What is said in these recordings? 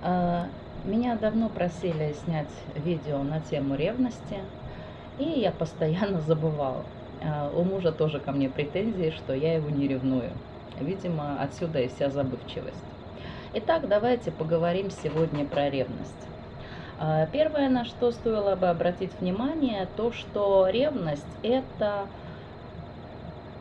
А, Меня давно просили снять видео на тему ревности, и я постоянно забывала. А, У мужа тоже ко мне претензии, что я его не ревную. Видимо, отсюда и вся забывчивость. Итак, давайте поговорим сегодня про ревность. А, Первое, на что стоило бы обратить внимание, то, что ревность– это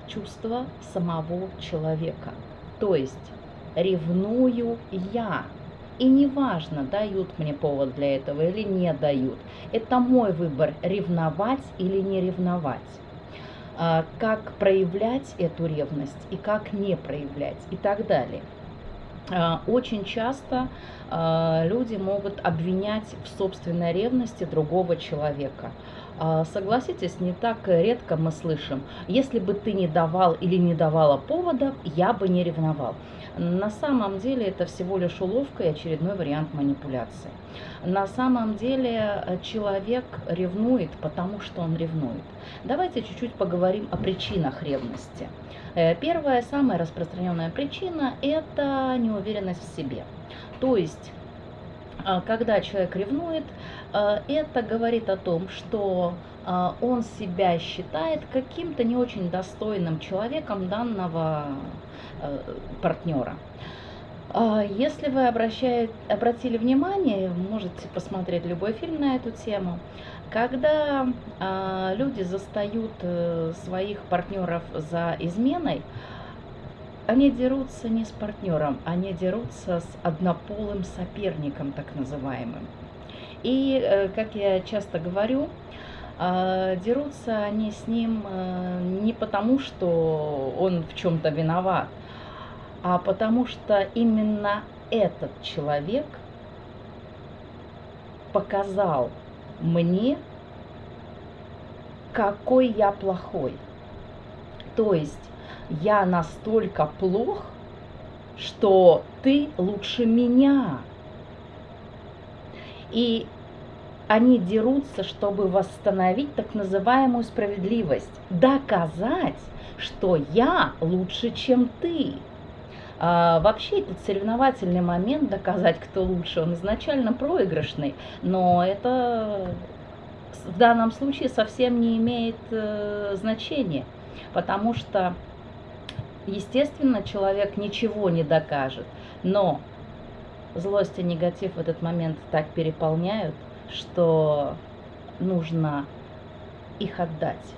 чувство самого человека. То есть ревную я. И неважно, дают мне повод для этого или не дают. Это мой выбор, ревновать или не ревновать. А, Как проявлять эту ревность и как не проявлять и так далее. А, Очень часто а, люди могут обвинять в собственной ревности другого человека. А, Согласитесь, не так редко мы слышим, если бы ты не давал или не давала повода, я бы не ревновал. На самом деле это всего лишь уловка и очередной вариант манипуляции. На самом деле э, человек ревнует, потому что он ревнует. Давайте чуть-чуть поговорим о причинах ревности. Э, Первая, самая распространенная причина – это неуверенность в себе. То есть, когда человек ревнует, э, это говорит о том, что а, он себя считает каким-то не очень достойным человеком данного э, партнера. А, Если вы обращаете, обратили внимание, можете посмотреть любой фильм на эту тему, когда а, люди застают э, своих партнеров за изменой, они дерутся не с партнером, они дерутся с однополым соперником, так называемым. И, э, как я часто говорю, а, дерутся они с ним э, не потому, что он в чем-то виноват, а потому что именно этот человек показал мне, какой я плохой. То есть я настолько плох, что ты лучше меня. И они дерутся, чтобы восстановить так называемую справедливость, доказать, что я лучше, чем ты. А, вообще этот соревновательный момент доказать, кто лучше, он изначально проигрышный, но это в данном случае совсем не имеет э, значения, потому что, естественно, человек ничего не докажет, но злость и негатив в этот момент так переполняют, что нужно их отдать.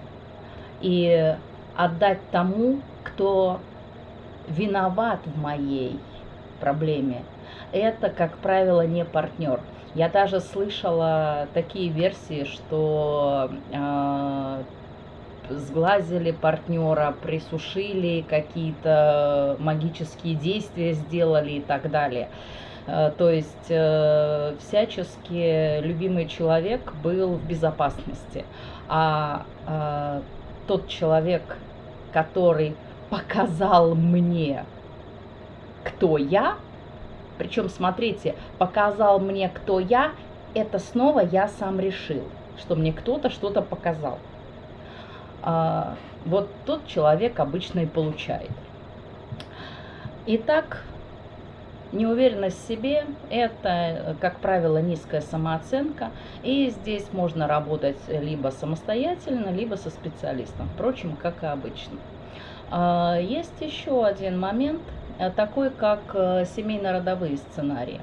И отдать тому, кто виноват в моей проблеме. Это, как правило, не партнер. Я даже слышала такие версии, что э, сглазили партнера, присушили, какие-то магические действия сделали и так далее. Э, То есть э, всячески любимый человек был в безопасности, а э, тот человек, который показал мне, кто я, причем, смотрите, показал мне, кто я, это снова я сам решил, что мне кто-то что-то показал. А, вот тот человек обычно и получает. Итак, неуверенность в себе – это, как правило, низкая самооценка, и здесь можно работать либо самостоятельно, либо со специалистом, впрочем, как и обычно. А, Есть еще один момент, э, такой как э, семейно-родовые сценарии.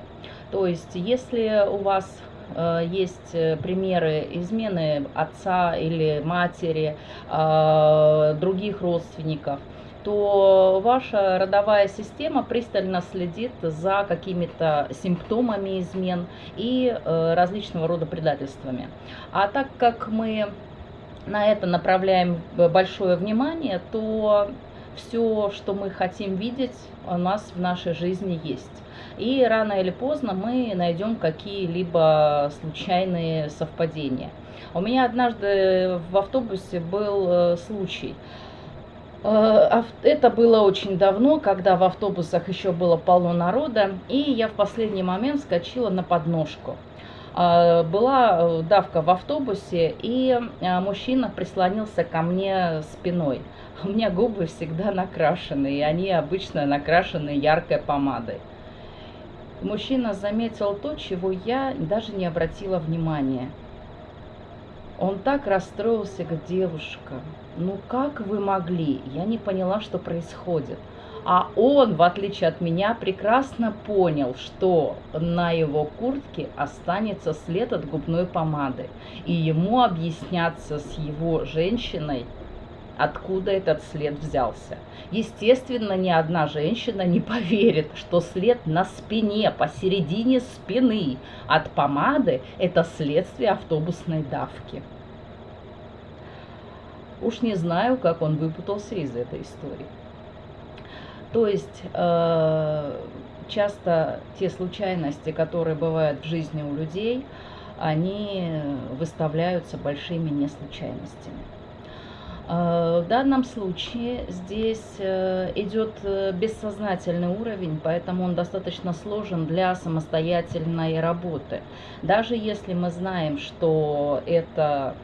То есть, если у вас есть э, примеры измены отца или матери, а, других родственников, то ваша родовая система пристально следит за какими-то симптомами измен и э, различного рода предательствами. А так как мы на это направляем большое внимание, то все, что мы хотим видеть, у нас в нашей жизни есть. И рано или поздно мы найдем какие-либо случайные совпадения. У меня однажды в автобусе был э, случай. Э, Это было очень давно, когда в автобусах еще было полно народа, и я в последний момент скочила на подножку. А, Была э, давка в автобусе, и а, мужчина прислонился ко мне спиной. У меня губы всегда накрашены, и они обычно накрашены яркой помадой. мужчина заметил то, чего я даже не обратила внимания. Он так расстроился, как девушка. Ну как вы могли? Я не поняла, что происходит. А он, в отличие от меня, прекрасно понял, что на его куртке останется след от губной помады. И ему объясняться с его женщиной, откуда этот след взялся. Естественно, ни одна женщина не поверит, что след на спине, посередине спины от помады – это следствие автобусной давки. Уж не знаю, как он выпутался из этой истории. То есть э, часто те случайности, которые бывают в жизни у людей, они выставляются большими неслучайностями. Э, в данном случае здесь э, идет э, бессознательный уровень, поэтому он достаточно сложен для самостоятельной работы. Даже если мы знаем, что это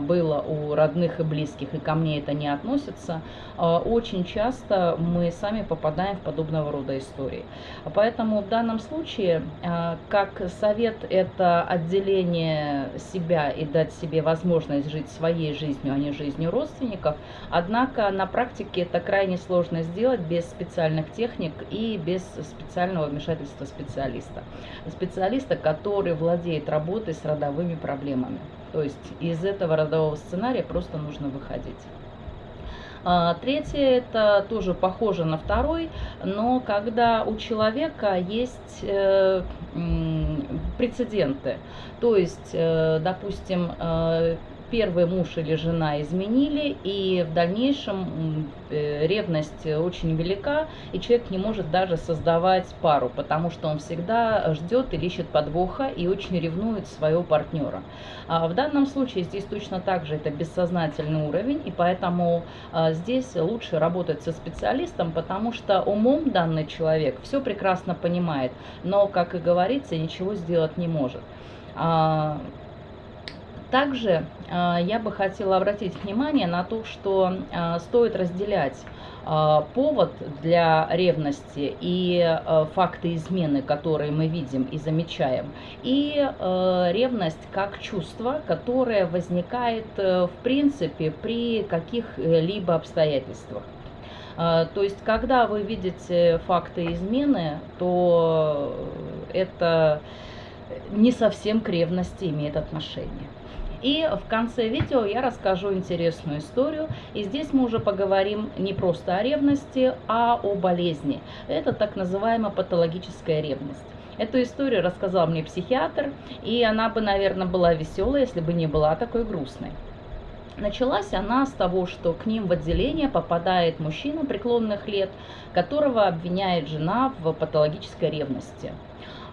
было у родных и близких, и ко мне это не относится, очень часто мы сами попадаем в подобного рода истории. Поэтому в данном случае, как совет, это отделение себя и дать себе возможность жить своей жизнью, а не жизнью родственников, родственников. Однако на практике это крайне сложно сделать без специальных техник и без специального вмешательства специалиста. Специалиста, который владеет работой с родовыми проблемами. То есть из этого родового сценария просто нужно выходить. А, третье, это тоже похоже на второй, но когда у человека есть э, прецеденты, то есть, э, допустим, э, первый муж или жена изменили, и в дальнейшем э, ревность очень велика, и человек не может даже создавать пару, потому что он всегда ждет или ищет подвоха и очень ревнует своего партнера. А в данном случае здесь точно так же это бессознательный уровень, и поэтому а, здесь лучше работать со специалистом, потому что умом данный человек все прекрасно понимает, но, как и говорится, ничего сделать не может. Также э, я бы хотела обратить внимание на то, что э, стоит разделять э, повод для ревности и факты измены, которые мы видим и замечаем, и ревность как чувство, которое возникает в принципе при каких-либо обстоятельствах. То есть, когда вы видите факты измены, то это не совсем к ревности имеет отношение. И в конце видео я расскажу интересную историю. И здесь мы уже поговорим не просто о ревности, а о болезни. Это так называемая патологическая ревность. Эту историю рассказал мне психиатр, и она бы, наверное, была веселая, если бы не была такой грустной. Началась она с того, что к ним в отделение попадает мужчина преклонных лет, которого обвиняет жена в патологической ревности.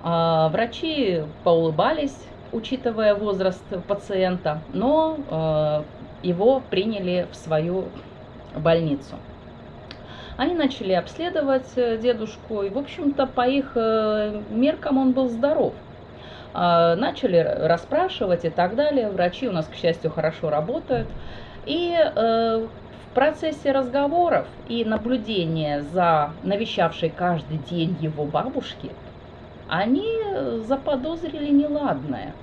А, врачи поулыбались, учитывая возраст пациента, но э, его приняли в свою больницу. Они начали обследовать э, дедушку, и, в общем-то, по их э, меркам он был здоров. А, начали расспрашивать и так далее. Врачи у нас, к счастью, хорошо работают. И в процессе разговоров и наблюдения за навещавшей каждый день его бабушки – они заподозрили неладное.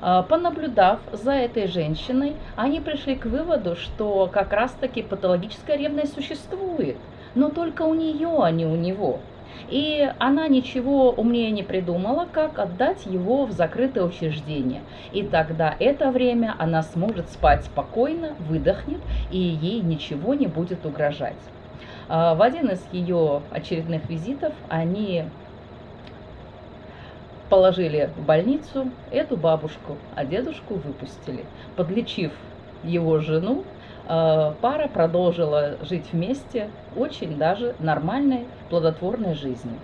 А, понаблюдав за этой женщиной, они пришли к выводу, что как раз-таки патологическая ревность существует, но только у нее, а не у него. И она ничего умнее не придумала, как отдать его в закрытое учреждение. И тогда это время она сможет спать спокойно, выдохнет, и ей ничего не будет угрожать. А, в один из ее очередных визитов они положили в больницу эту бабушку, а дедушку выпустили. Подлечив его жену, пара продолжила жить вместе очень даже нормальной плодотворной жизнью.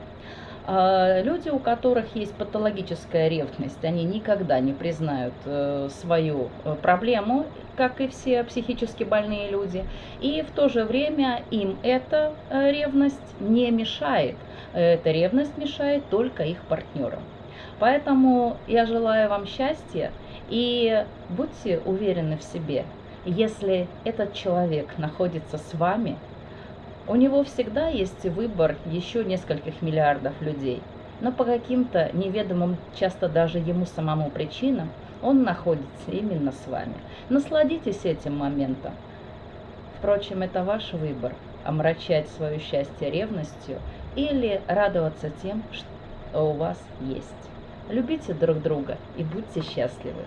А люди, у которых есть патологическая ревность, они никогда не признают э, свою э, проблему, как и все психически больные люди. И в то же время им эта ревность не мешает. Эта ревность мешает только их партнерам. Поэтому я желаю вам счастья и будьте уверены в себе. Если этот человек находится с вами, у него всегда есть выбор еще нескольких миллиардов людей. но по каким-то неведомым, часто даже ему самому причинам, он находится именно с вами. Насладитесь этим моментом. Впрочем, это ваш выбор – омрачать свое счастье ревностью или радоваться тем, что у вас есть. Любите друг друга и будьте счастливы.